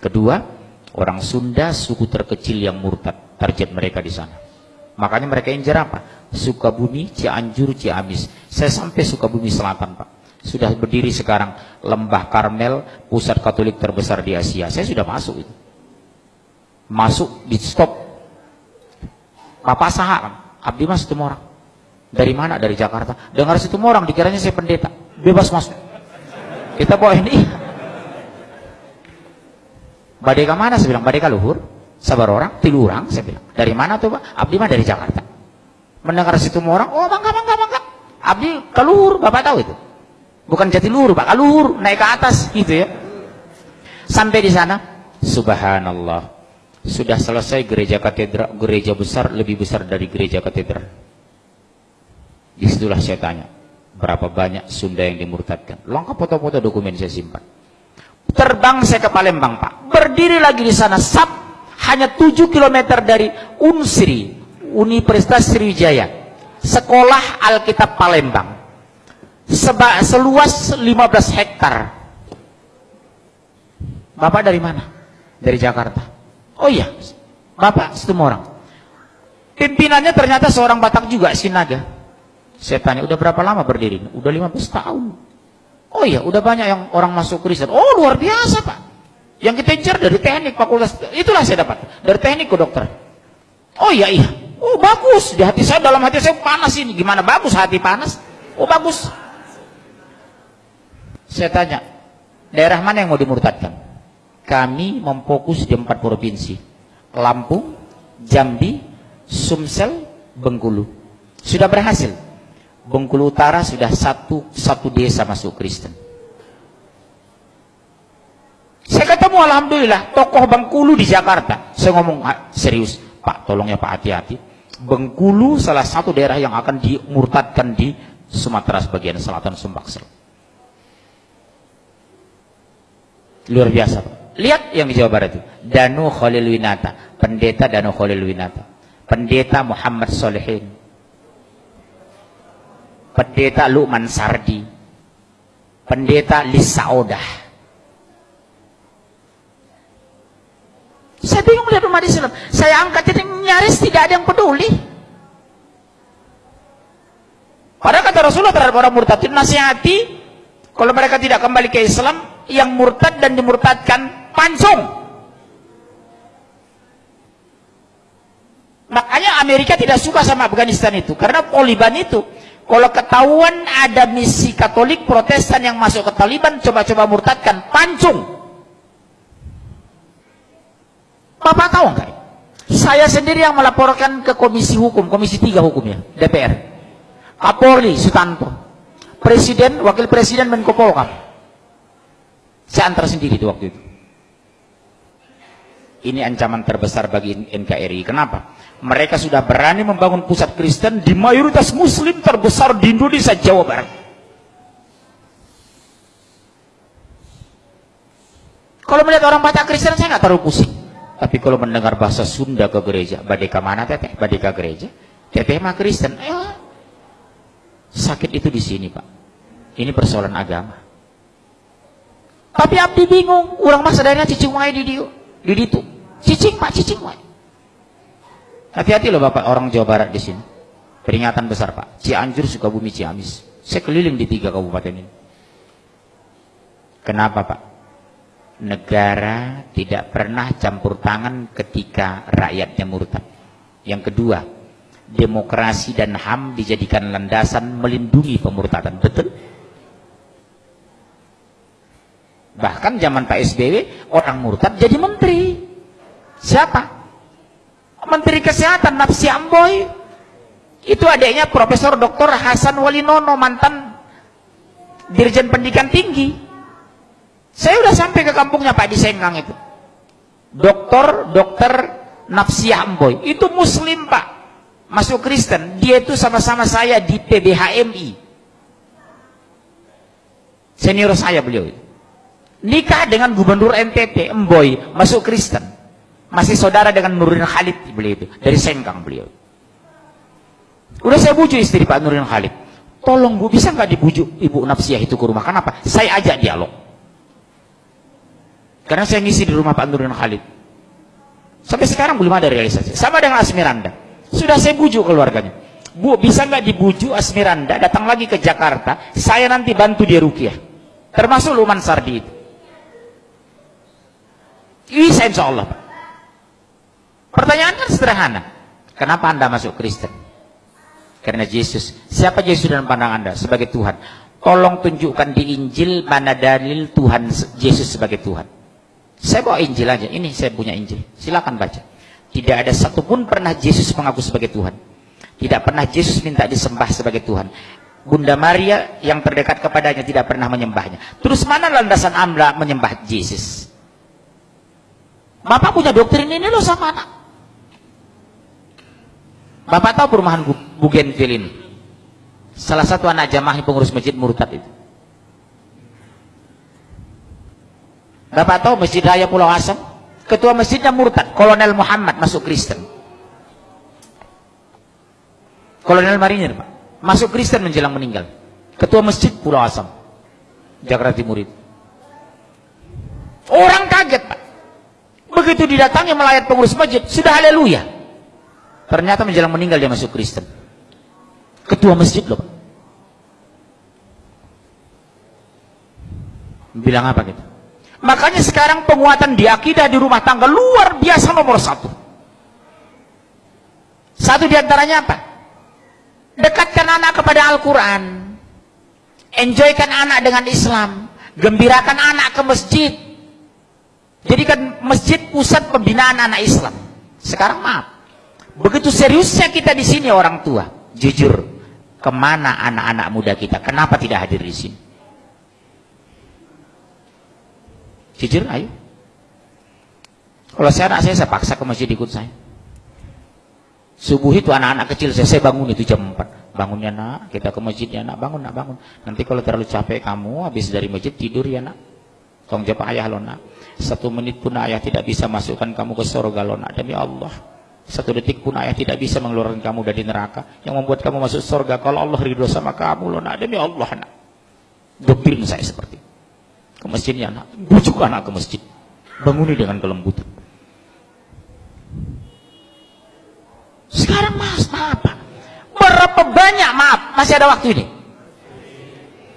Kedua, orang Sunda suku terkecil yang murtad, target mereka di sana. Makanya mereka injar apa? Sukabumi, Cianjur, Ciamis. Saya sampai Sukabumi Selatan, Pak. Sudah berdiri sekarang Lembah Karmel, pusat Katolik terbesar di Asia. Saya sudah masuk itu. Masuk di stop. Papa Saha, Abdi Mas itu orang. Dari mana? Dari Jakarta. Dengar situ orang, dikiranya saya pendeta. Bebas masuk. Kita bawa ini. Badeka mana? Saya bilang, Badeka luhur. Sabar orang, tilu orang. Saya bilang, dari mana tuh Pak? Abdi mah dari Jakarta. Mendengar situ orang, oh bangga, bangga, bangga. Abdi keluhur, Bapak tahu itu. Bukan jati luhur, Pak. Keluhur, naik ke atas, gitu ya. Sampai di sana, subhanallah. Sudah selesai gereja katedral, gereja besar lebih besar dari gereja katedral. Di situlah saya tanya, berapa banyak Sunda yang dimurtadkan? Lengkap foto-foto dokumen saya simpan. Terbang saya ke Palembang, Pak. Berdiri lagi di sana, sab, hanya 7 km dari Unsri, Universitas Sriwijaya. Sekolah Alkitab Palembang. Seba, seluas 15 hektar. Bapak dari mana? Dari Jakarta. Oh iya, Bapak orang. Pimpinannya ternyata seorang Batak juga, Sinaga. Saya tanya, udah berapa lama berdiri? Udah 15 tahun. Oh iya, udah banyak yang orang masuk Kristen. Oh luar biasa Pak. Yang kita incar dari teknik fakultas, itulah saya dapat. Dari teknik ke dokter. Oh iya, iya. Oh bagus, di hati saya, dalam hati saya panas ini. Gimana bagus hati panas? Oh bagus. Saya tanya, daerah mana yang mau dimurtadkan? Kami memfokus di empat provinsi. Lampung, Jambi, Sumsel, Bengkulu. Sudah berhasil. Bengkulu Utara sudah satu satu desa masuk Kristen. Saya ketemu Alhamdulillah tokoh Bengkulu di Jakarta. Saya ngomong ah, serius, Pak tolong ya Pak hati-hati. Bengkulu salah satu daerah yang akan dimurtadkan di Sumatera sebagian selatan Sumbaksel. Luar biasa Pak. Lihat yang di Jawa Barat itu. Danu Khalil Winata. Pendeta Danu Khalil Winata. Pendeta Muhammad Solehin pendeta Luqman Sardi, pendeta Lisa Odah. Saya bingung lihat umat Islam. Saya angkat ini nyaris tidak ada yang peduli. Padahal kata Rasulullah terhadap orang murtad nasihati kalau mereka tidak kembali ke Islam yang murtad dan dimurtadkan pancung. Makanya Amerika tidak suka sama Afghanistan itu karena Taliban itu kalau ketahuan ada misi Katolik Protestan yang masuk ke Taliban, coba-coba murtadkan, pancung. Bapak tahu enggak? Saya sendiri yang melaporkan ke Komisi Hukum, Komisi 3 Hukumnya, DPR. Kapolri Sutanto, Presiden, Wakil Presiden Menko Polkam. Saya antar sendiri itu waktu itu. Ini ancaman terbesar bagi NKRI. Kenapa? Mereka sudah berani membangun pusat Kristen di mayoritas Muslim terbesar di Indonesia, Jawa Barat. Kalau melihat orang baca Kristen, saya nggak terlalu pusing. Tapi kalau mendengar bahasa Sunda ke gereja, badeka mana teteh? Badeka gereja? Teteh mah Kristen. Eh, sakit itu di sini pak. Ini persoalan agama. Tapi abdi bingung, orang masa daerah cicing wae di dia, di ditu. Cicing pak, cicing wae. Hati-hati loh Bapak orang Jawa Barat di sini. Peringatan besar Pak. Cianjur, Sukabumi, Ciamis. Saya keliling di tiga kabupaten ini. Kenapa Pak? Negara tidak pernah campur tangan ketika rakyatnya murtad. Yang kedua, demokrasi dan HAM dijadikan landasan melindungi pemurtadan. Betul? Bahkan zaman Pak SBY, orang murtad jadi menteri. Siapa? Menteri Kesehatan Nafsi Amboy. Itu adiknya Profesor Dr. Hasan Walinono mantan Dirjen Pendidikan Tinggi. Saya udah sampai ke kampungnya Pak di Sengkang itu. Dokter Dokter Nafsi Amboy. Itu Muslim Pak. Masuk Kristen. Dia itu sama-sama saya di PBHMI senior saya beliau. Nikah dengan gubernur NTT Emboy masuk Kristen masih saudara dengan Nurdin Khalid beliau itu dari Sengkang beliau udah saya bujuk istri Pak Nurdin Khalid tolong bu bisa nggak dibujuk ibu Nafsiyah itu ke rumah kenapa saya ajak dialog Karena saya ngisi di rumah Pak Nurdin Khalid. Sampai sekarang belum ada realisasi. Sama dengan Asmiranda. Sudah saya bujuk keluarganya. Bu, bisa nggak dibujuk Asmiranda datang lagi ke Jakarta, saya nanti bantu dia rukiah. Termasuk Luman Sardi itu. Bisa insya Allah. Pak. Pertanyaan kan sederhana. Kenapa Anda masuk Kristen? Karena Yesus. Siapa Yesus dalam pandang Anda? Sebagai Tuhan. Tolong tunjukkan di Injil mana dalil Tuhan Yesus sebagai Tuhan. Saya bawa Injil aja. Ini saya punya Injil. Silakan baca. Tidak ada satupun pernah Yesus mengaku sebagai Tuhan. Tidak pernah Yesus minta disembah sebagai Tuhan. Bunda Maria yang terdekat kepadanya tidak pernah menyembahnya. Terus mana landasan Anda menyembah Yesus? Bapak punya doktrin ini loh sama anak. Bapak tahu perumahan Bugenville ini? Salah satu anak jamaah pengurus masjid murtad itu. Bapak tahu Masjid Raya Pulau Asam? Ketua masjidnya murtad, Kolonel Muhammad masuk Kristen. Kolonel Marinir, Pak. Masuk Kristen menjelang meninggal. Ketua masjid Pulau Asam. Jakarta Timur itu. Orang kaget, Pak. Begitu didatangi melayat pengurus masjid, sudah haleluya. Ternyata menjelang meninggal dia masuk Kristen. Ketua masjid loh. Bilang apa gitu? Makanya sekarang penguatan di akidah di rumah tangga luar biasa nomor satu. Satu di antaranya apa? Dekatkan anak kepada Al-Quran. Enjoykan anak dengan Islam. Gembirakan anak ke masjid. Jadikan masjid pusat pembinaan anak Islam. Sekarang maaf. Begitu seriusnya kita di sini orang tua. Jujur. Ke mana anak-anak muda kita? Kenapa tidak hadir di sini? Jujur, ayo. Kalau saya anak saya, saya paksa ke masjid ikut saya. Subuh itu anak-anak kecil saya, saya bangun itu jam 4. Bangunnya nak, kita ke masjid ya nak, bangun nak, bangun. Nanti kalau terlalu capek kamu, habis dari masjid tidur ya nak. Tolong jawab ayah lo nak. Satu menit pun ayah tidak bisa masukkan kamu ke surga lo nak, demi Allah. Satu detik pun ayah tidak bisa mengeluarkan kamu dari neraka. Yang membuat kamu masuk surga, kalau Allah ridho sama kamu lo nak, demi Allah nak. Doktrin saya seperti ke masjidnya anak. Bujuk anak ke masjid. Banguni dengan kelembutan. Sekarang mas maaf berapa banyak maaf masih ada waktu ini?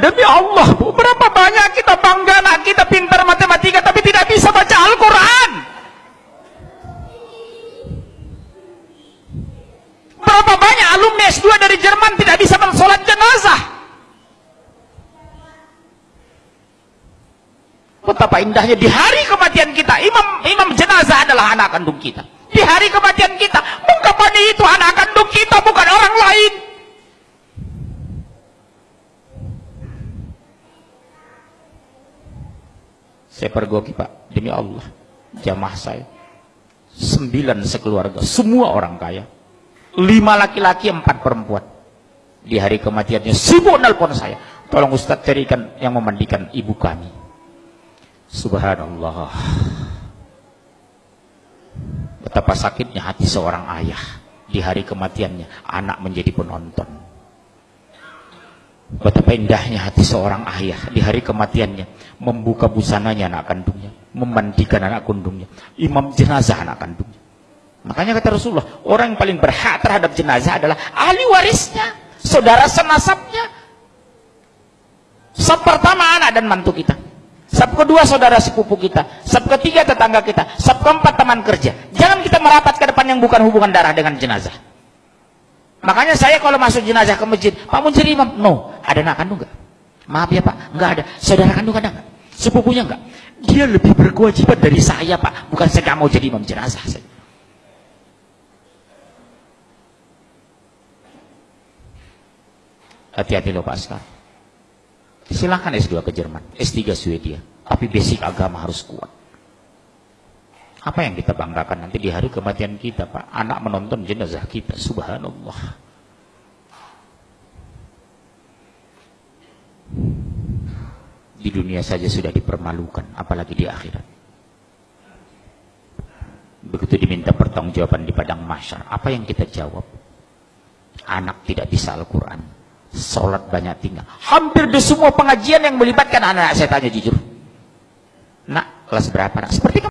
Demi Allah bu berapa banyak kita bangga anak kita pintar matematika tapi tidak bisa baca Al-Quran berapa banyak alumni S2 dari Jerman tidak bisa mensolat jenazah Betapa indahnya di hari kematian kita, imam imam jenazah adalah anak kandung kita. Di hari kematian kita, mengkapani itu anak kandung kita bukan orang lain. Saya pergoki Pak, demi Allah, jamaah saya. Sembilan sekeluarga, semua orang kaya. Lima laki-laki, empat perempuan. Di hari kematiannya sibuk nelpon saya. Tolong Ustadz carikan yang memandikan ibu kami Subhanallah. Betapa sakitnya hati seorang ayah di hari kematiannya, anak menjadi penonton. Betapa indahnya hati seorang ayah di hari kematiannya, membuka busananya anak kandungnya, memandikan anak kandungnya, imam jenazah anak kandungnya. Makanya kata Rasulullah, orang yang paling berhak terhadap jenazah adalah ahli warisnya, saudara senasabnya. Sab pertama anak dan mantu kita. Sab kedua saudara sepupu kita. Sab ketiga tetangga kita. Sab keempat teman kerja. Jangan kita merapat ke depan yang bukan hubungan darah dengan jenazah. Makanya saya kalau masuk jenazah ke masjid, Pak Muncir imam. No. Ada anak kandung enggak? Maaf ya Pak, enggak ada. Saudara kandung ada enggak? Sepupunya enggak? Dia lebih berkewajiban dari saya Pak. Bukan saya mau jadi imam jenazah. Saya. Hati-hati loh Pak sekarang. Silahkan S2 ke Jerman, S3 Swedia. Tapi basic agama harus kuat. Apa yang kita banggakan nanti di hari kematian kita, Pak? Anak menonton jenazah kita, subhanallah. Di dunia saja sudah dipermalukan, apalagi di akhirat. Begitu diminta pertanggungjawaban di padang masyar, apa yang kita jawab? Anak tidak bisa Al-Quran Sholat banyak tinggal. Hampir di semua pengajian yang melibatkan anak-anak saya tanya jujur. Nak, kelas berapa nak? seperti